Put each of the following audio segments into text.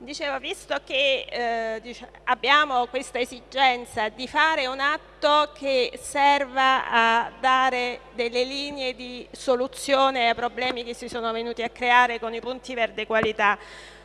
Dicevo, visto che eh, dic abbiamo questa esigenza di fare un atto che serva a dare delle linee di soluzione ai problemi che si sono venuti a creare con i punti verde qualità,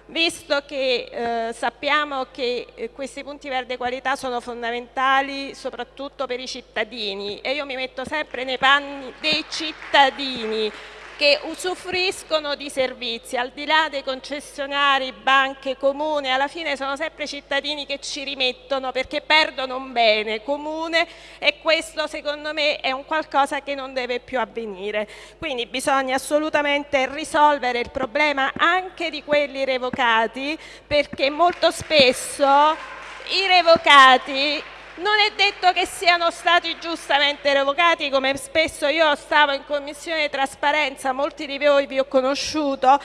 visto che eh, sappiamo che eh, questi punti verde qualità sono fondamentali soprattutto per i cittadini e io mi metto sempre nei panni dei cittadini che usufruiscono di servizi, al di là dei concessionari, banche, comune, alla fine sono sempre cittadini che ci rimettono perché perdono un bene comune e questo secondo me è un qualcosa che non deve più avvenire. Quindi bisogna assolutamente risolvere il problema anche di quelli revocati perché molto spesso i revocati non è detto che siano stati giustamente revocati, come spesso io stavo in commissione trasparenza, molti di voi vi ho conosciuto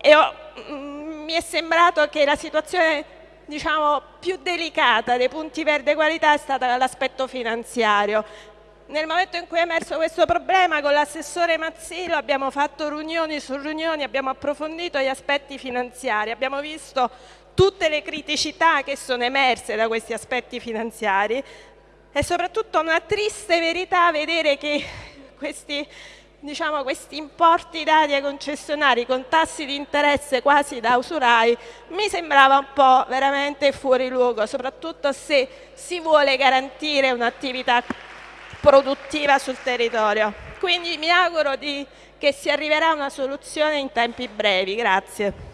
e ho, mm, mi è sembrato che la situazione diciamo, più delicata dei punti verde qualità è stata l'aspetto finanziario. Nel momento in cui è emerso questo problema con l'assessore Mazzillo abbiamo fatto riunioni su riunioni, abbiamo approfondito gli aspetti finanziari, abbiamo visto tutte le criticità che sono emerse da questi aspetti finanziari e soprattutto una triste verità vedere che questi, diciamo, questi importi dati ai concessionari con tassi di interesse quasi da usurai mi sembrava un po' veramente fuori luogo, soprattutto se si vuole garantire un'attività produttiva sul territorio. Quindi mi auguro di, che si arriverà a una soluzione in tempi brevi. Grazie.